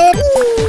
Good.